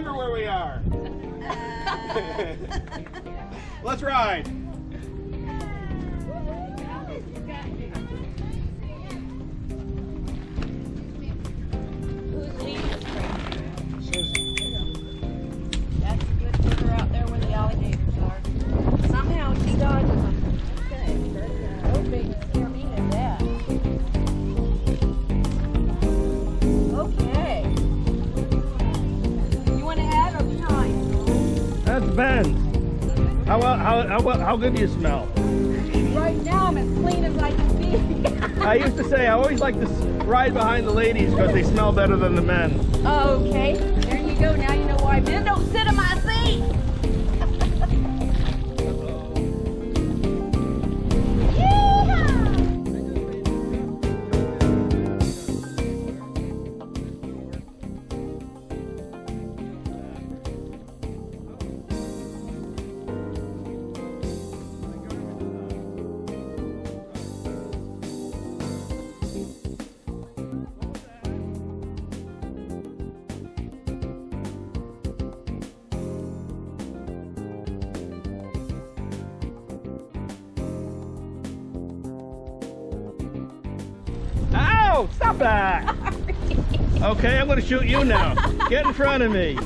remember where we are. Let's ride. Who's leading us, That's a good figure out there where the alligators are. Somehow he dodges them. Ben. How, how, how, how good do you smell? Right now I'm as clean as I can be. I used to say I always like to ride behind the ladies because they smell better than the men. okay. There you go. Now you know why men don't sit Okay, I'm gonna shoot you now. Get in front of me.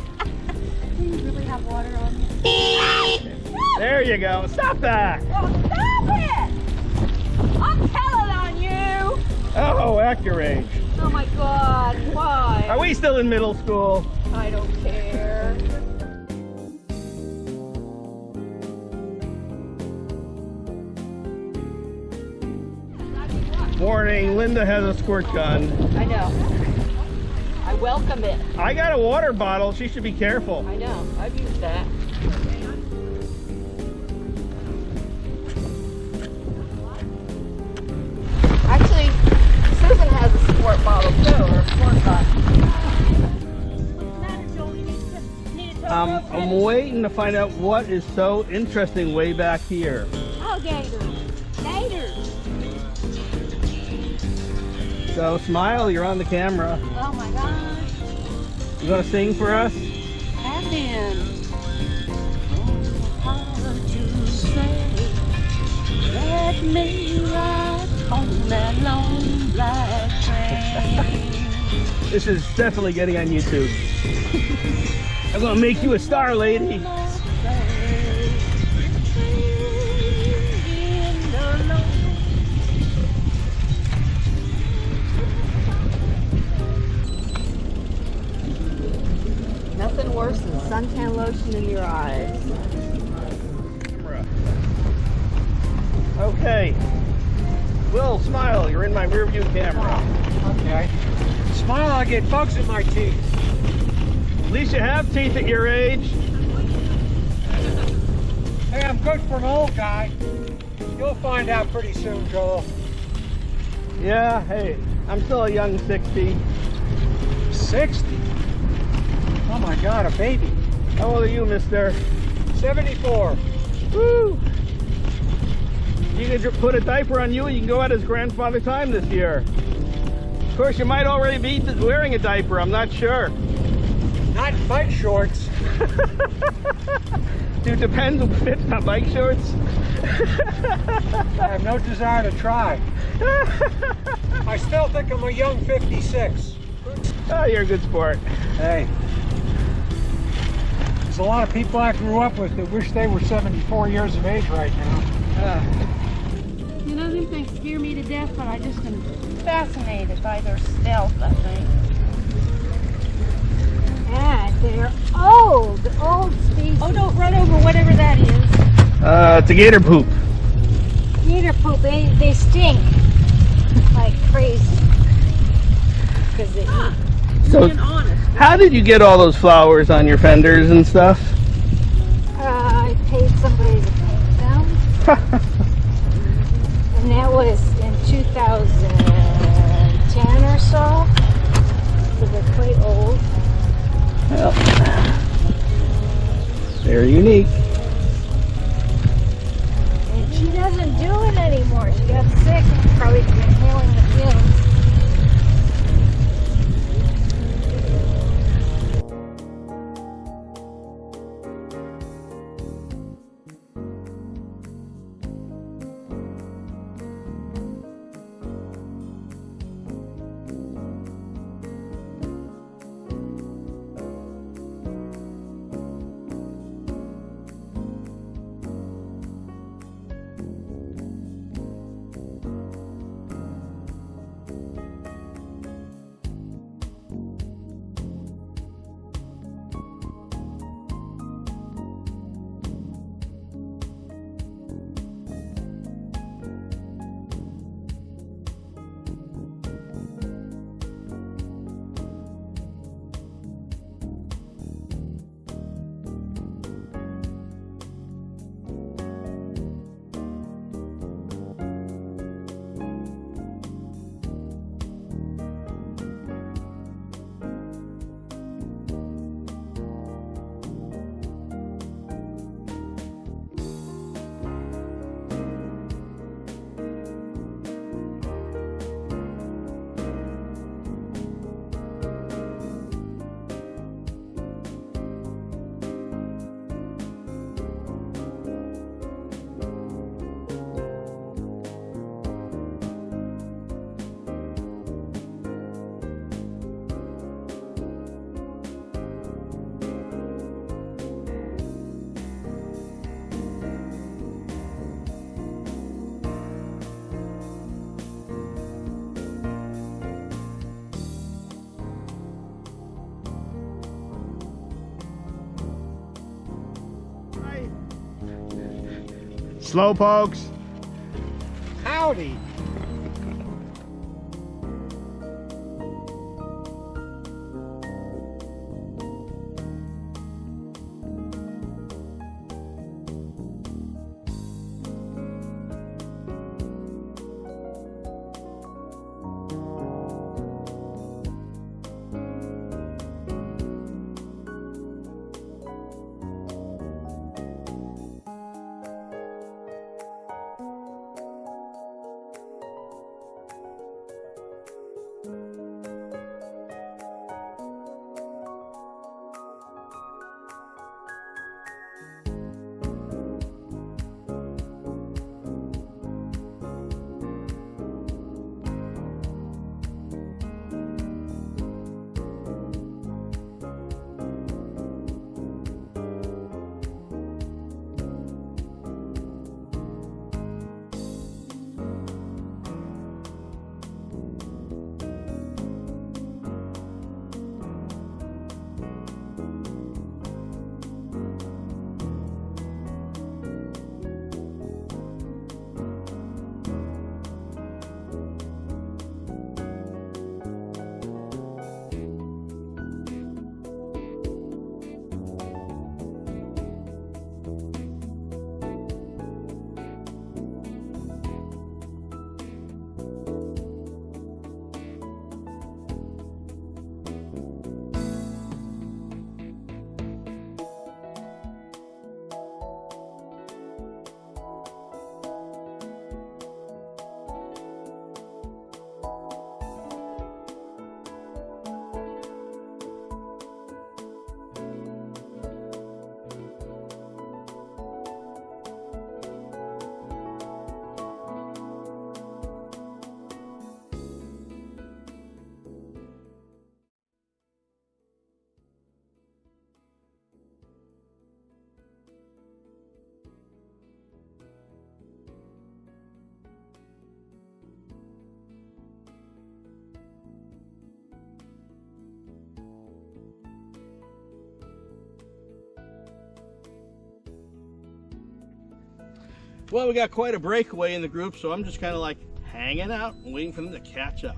Do you really have water on you? There you go. Stop that! Oh, stop it! I'm telling on you! Oh, your age. Oh my god, why? Are we still in middle school? I don't care. Warning, Linda has a squirt gun. I know. I welcome it. I got a water bottle. She should be careful. I know. I've used that. Actually, Susan has a sport bottle too, or a sport bottle. Um, I'm waiting to find out what is so interesting way back here. Oh, gators. Gators. So, smile, you're on the camera. Oh my gosh. You gonna sing for us? Have been. Hard to say. Let me ride on that long black train. This is definitely getting on YouTube. I'm gonna make you a star, lady. Worse than suntan lotion in your eyes. Okay. Will, smile, you're in my rear view camera. Okay. Smile, I get bugs in my teeth. At least you have teeth at your age. Hey, I'm good for an old guy. You'll find out pretty soon, Joel. Yeah, hey, I'm still a young 60. 60? Oh my god, a baby. How old are you, mister? 74. Woo! You can put a diaper on you and you can go out as grandfather time this year. Of course, you might already be wearing a diaper, I'm not sure. Not in bike shorts. Dude, depends who fits on bike shorts. I have no desire to try. I still think I'm a young 56. oh, you're a good sport. Hey. There's a lot of people I grew up with that wish they were 74 years of age right now. Uh, You know, them things scare me to death, but I just am fascinated by their stealth, I think. And they're old, old species. Oh, don't run over whatever that is. uh, it's a gator poop. Gator poop, they, they stink like crazy. Because they eat. So, Being honest. How did you get all those flowers on your fenders and stuff? Uh, I paid somebody to paint them. And that was in 2010 or so. So they're quite old. well, very unique. And she doesn't do it anymore. She got sick and probably inhaling the fumes. Slow pokes. Howdy. Well, we got quite a breakaway in the group, so I'm just kind of like hanging out and waiting for them to catch up.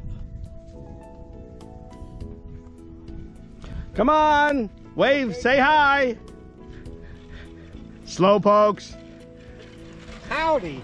Come on, wave, say hi. Slow pokes. Howdy.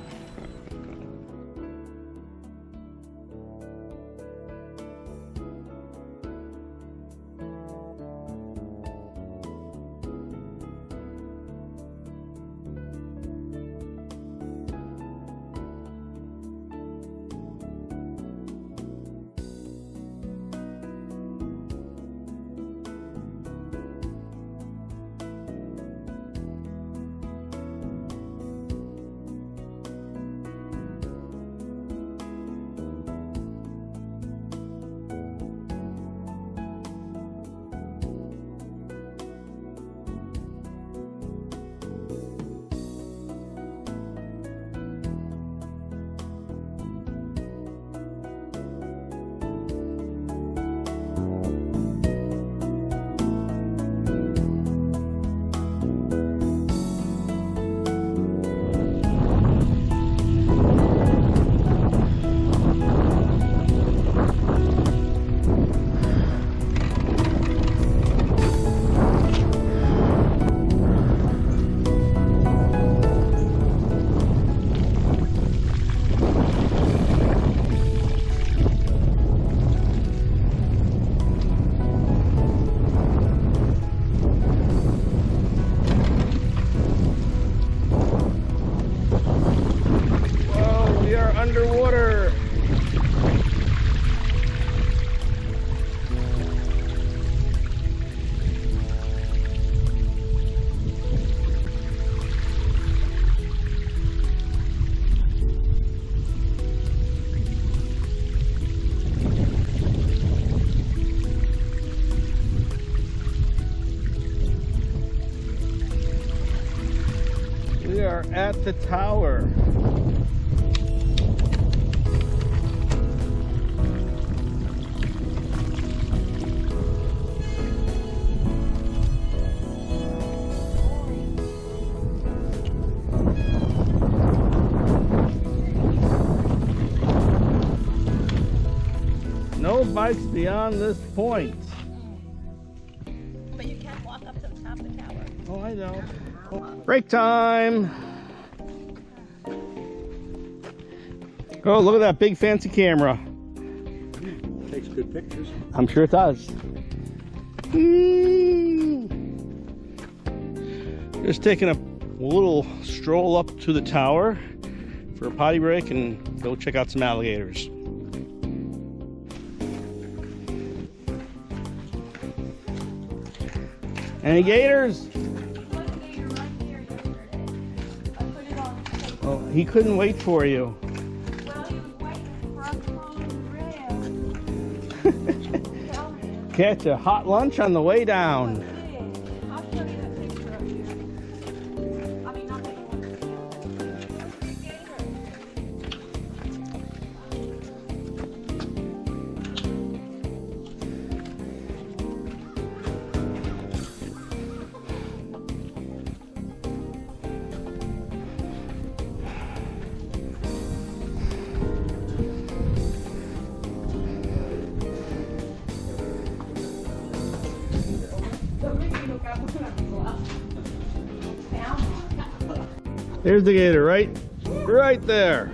are at the tower. No bikes beyond this point. But you can't walk up to the top of the tower. Oh, I know. Break time! Oh, look at that big fancy camera. Takes good pictures. I'm sure it does. Hmm. Just taking a little stroll up to the tower for a potty break and go check out some alligators. Any gators? Oh, he couldn't wait for you. Catch a hot lunch on the way down. There's the gator, right? Right there.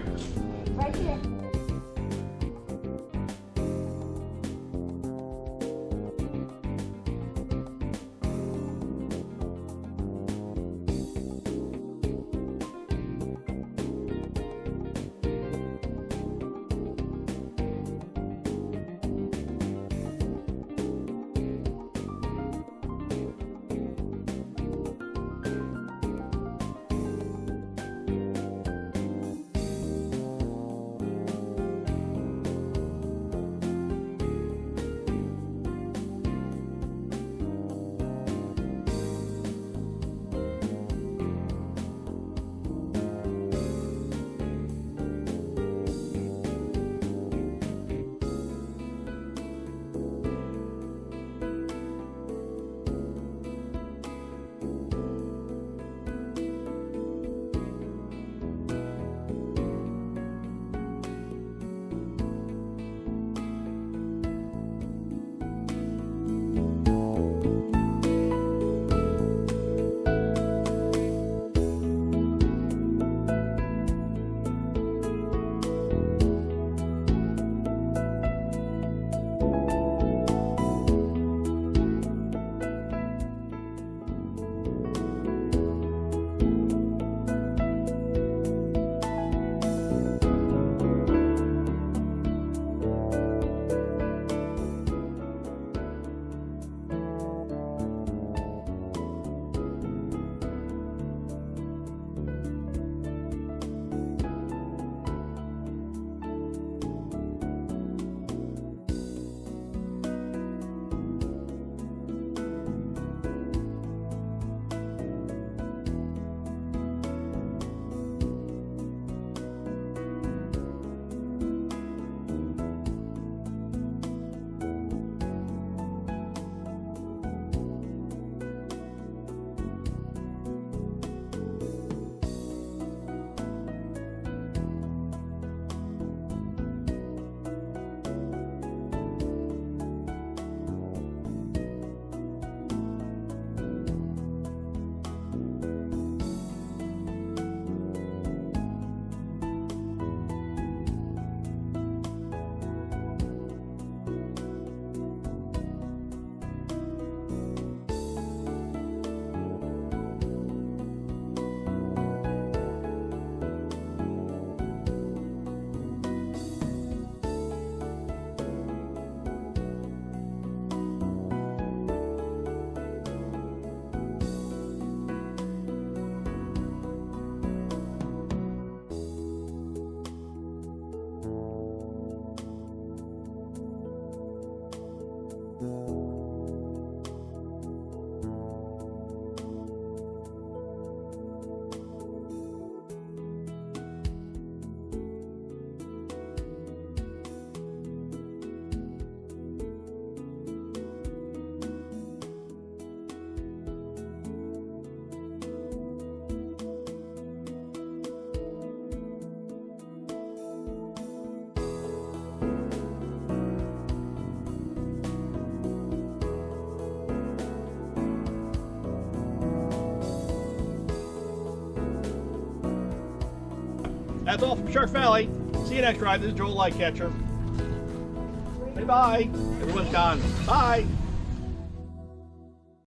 That's all from Shark Valley. See you next ride. This is Joel Lightcatcher. Bye bye. Everyone's gone. Bye.